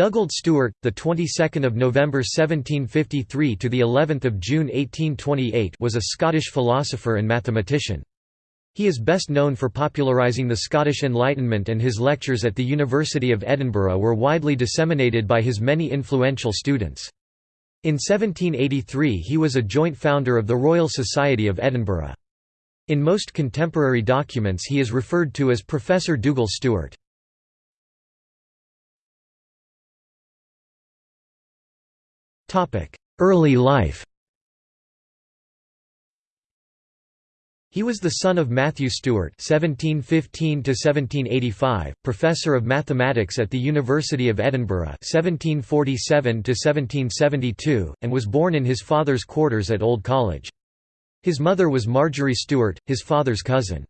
Dugald Stewart, the 22nd of November 1753 to the 11th of June 1828, was a Scottish philosopher and mathematician. He is best known for popularising the Scottish Enlightenment and his lectures at the University of Edinburgh were widely disseminated by his many influential students. In 1783 he was a joint founder of the Royal Society of Edinburgh. In most contemporary documents he is referred to as Professor Dugald Stewart. Early life He was the son of Matthew Stewart (1715–1785), professor of mathematics at the University of Edinburgh (1747–1772), and was born in his father's quarters at Old College. His mother was Marjorie Stewart, his father's cousin.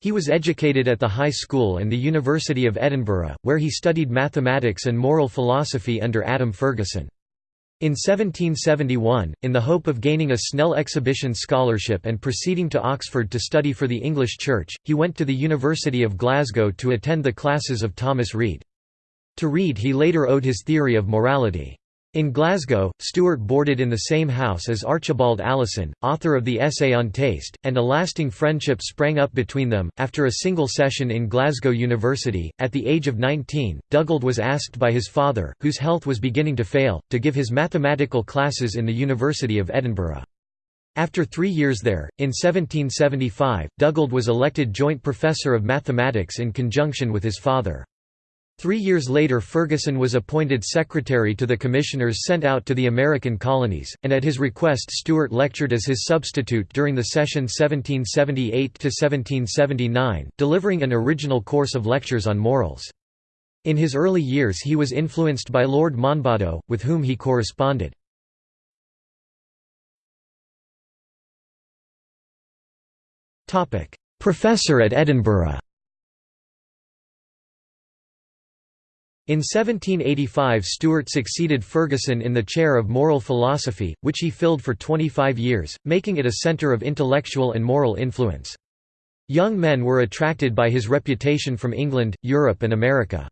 He was educated at the High School and the University of Edinburgh, where he studied mathematics and moral philosophy under Adam Ferguson. In 1771, in the hope of gaining a Snell Exhibition scholarship and proceeding to Oxford to study for the English Church, he went to the University of Glasgow to attend the classes of Thomas Reid. To Reid he later owed his theory of morality. In Glasgow, Stewart boarded in the same house as Archibald Alison, author of the Essay on Taste, and a lasting friendship sprang up between them. After a single session in Glasgow University, at the age of 19, Dugald was asked by his father, whose health was beginning to fail, to give his mathematical classes in the University of Edinburgh. After three years there, in 1775, Dugald was elected joint professor of mathematics in conjunction with his father. Three years later Ferguson was appointed secretary to the commissioners sent out to the American colonies, and at his request Stewart lectured as his substitute during the session 1778–1779, delivering an original course of lectures on morals. In his early years he was influenced by Lord Monboddo, with whom he corresponded. Professor at Edinburgh In 1785 Stewart succeeded Ferguson in the chair of moral philosophy, which he filled for 25 years, making it a centre of intellectual and moral influence. Young men were attracted by his reputation from England, Europe and America.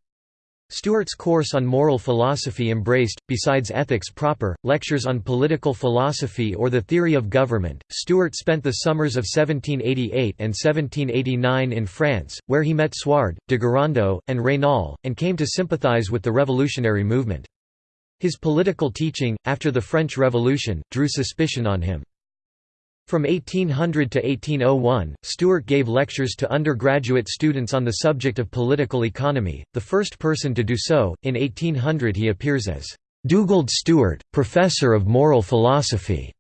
Stewart's course on moral philosophy embraced, besides ethics proper, lectures on political philosophy or the theory of government. Stewart spent the summers of 1788 and 1789 in France, where he met Suard, de Gérando, and Raynal, and came to sympathize with the revolutionary movement. His political teaching, after the French Revolution, drew suspicion on him. From 1800 to 1801, Stewart gave lectures to undergraduate students on the subject of political economy, the first person to do so. In 1800 he appears as Dugald Stewart, Professor of Moral Philosophy,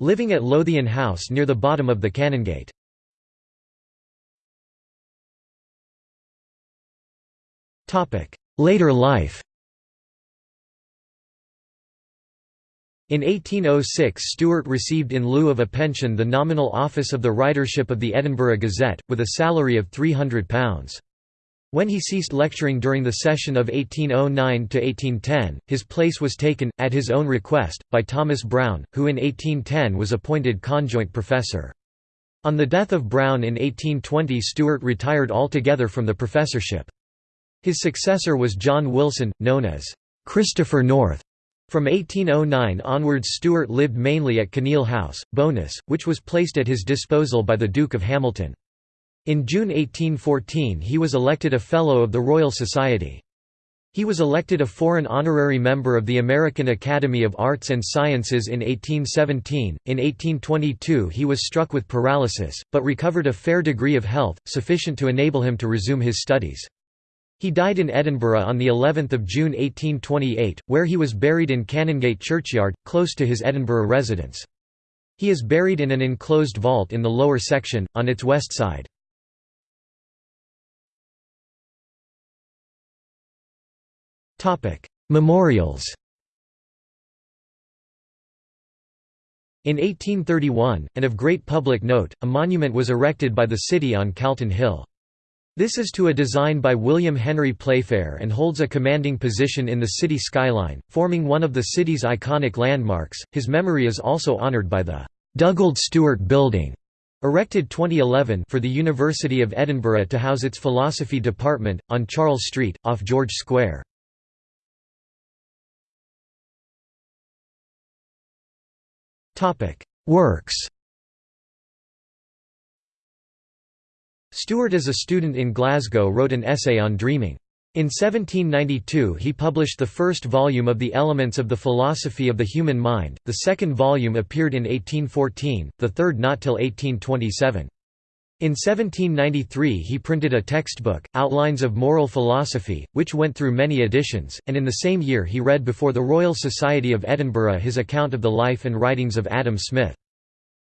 living at Lothian House near the bottom of the Canongate. Later life In 1806 Stewart received in lieu of a pension the nominal office of the writership of the Edinburgh Gazette, with a salary of £300. When he ceased lecturing during the session of 1809–1810, his place was taken, at his own request, by Thomas Brown, who in 1810 was appointed conjoint professor. On the death of Brown in 1820 Stewart retired altogether from the professorship. His successor was John Wilson, known as Christopher North. From 1809 onwards Stewart lived mainly at Kinneil House, Bo'ness, which was placed at his disposal by the Duke of Hamilton. In June 1814 he was elected a Fellow of the Royal Society. He was elected a foreign honorary member of the American Academy of Arts and Sciences in 1817. In 1822 he was struck with paralysis, but recovered a fair degree of health, sufficient to enable him to resume his studies. He died in Edinburgh on the 11th of June 1828, where he was buried in Canongate churchyard, close to his Edinburgh residence. He is buried in an enclosed vault in the lower section, on its west side. Memorials In 1831, and of great public note, a monument was erected by the city on Calton Hill. This is to a design by William Henry Playfair and holds a commanding position in the city skyline, forming one of the city's iconic landmarks. His memory is also honored by the Dugald Stewart Building, erected 2011 for the University of Edinburgh to house its philosophy department, on Charles Street, off George Square. Works Stewart as a student in Glasgow wrote an essay on dreaming. In 1792 he published the first volume of The Elements of the Philosophy of the Human Mind, the second volume appeared in 1814, the third not till 1827. In 1793 he printed a textbook, Outlines of Moral Philosophy, which went through many editions, and in the same year he read before the Royal Society of Edinburgh his account of the life and writings of Adam Smith.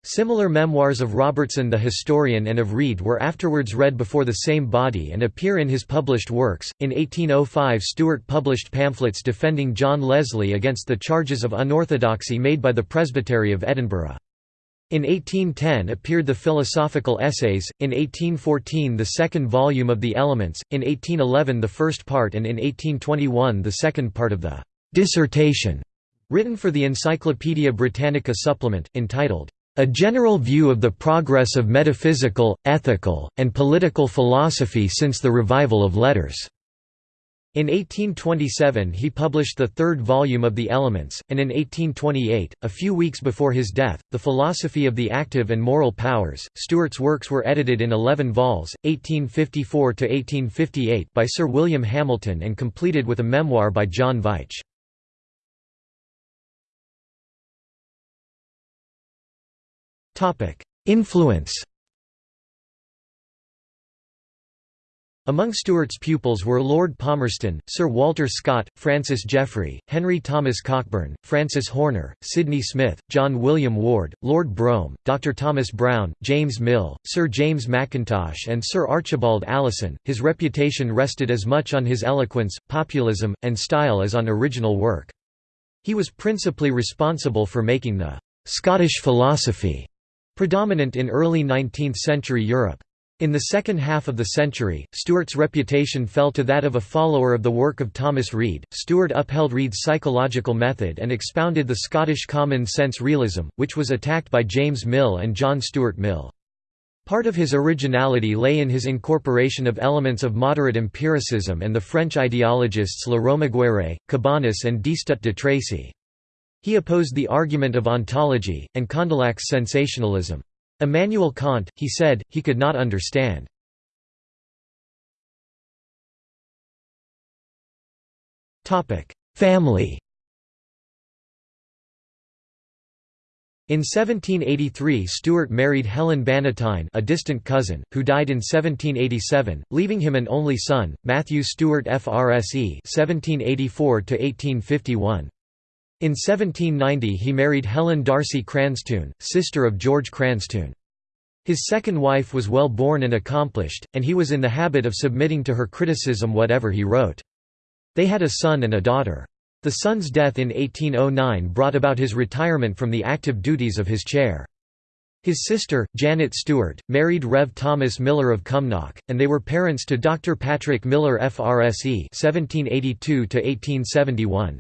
Similar memoirs of Robertson the historian and of Reid were afterwards read before the same body and appear in his published works. In 1805, Stewart published pamphlets defending John Leslie against the charges of unorthodoxy made by the Presbytery of Edinburgh. In 1810 appeared the Philosophical Essays, in 1814 the second volume of the Elements, in 1811 the first part and in 1821 the second part of the «Dissertation» written for the Encyclopaedia Britannica supplement, entitled a general view of the progress of metaphysical, ethical, and political philosophy since the revival of letters." In 1827 he published the third volume of The Elements, and in 1828, a few weeks before his death, The Philosophy of the Active and Moral Powers. Stewart's works were edited in 11 vols, 1854–1858 by Sir William Hamilton and completed with a memoir by John Veitch. Influence Among Stewart's pupils were Lord Palmerston, Sir Walter Scott, Francis Jeffrey, Henry Thomas Cockburn, Francis Horner, Sydney Smith, John William Ward, Lord Brougham, Dr. Thomas Brown, James Mill, Sir James Mackintosh, and Sir Archibald Alison. His reputation rested as much on his eloquence, populism, and style as on original work. He was principally responsible for making the Scottish philosophy Predominant in early 19th-century Europe. In the second half of the century, Stewart's reputation fell to that of a follower of the work of Thomas Reid. Stewart upheld Reid's psychological method and expounded the Scottish common sense realism, which was attacked by James Mill and John Stuart Mill. Part of his originality lay in his incorporation of elements of moderate empiricism and the French ideologists Laromiguière, Cabanis and Destutt de Tracy. He opposed the argument of ontology, and Condillac's sensationalism. Immanuel Kant, he said, he could not understand. Family In 1783 Stewart married Helen Bannatyne a distant cousin, who died in 1787, leaving him an only son, Matthew Stewart FRSE 1784 -1851. In 1790 he married Helen D'Arcy Cranstoun, sister of George Cranstoun. His second wife was well born and accomplished, and he was in the habit of submitting to her criticism whatever he wrote. They had a son and a daughter. The son's death in 1809 brought about his retirement from the active duties of his chair. His sister, Janet Stewart, married Rev. Thomas Miller of Cumnock, and they were parents to Dr. Patrick Miller FRSE 1782 -1871.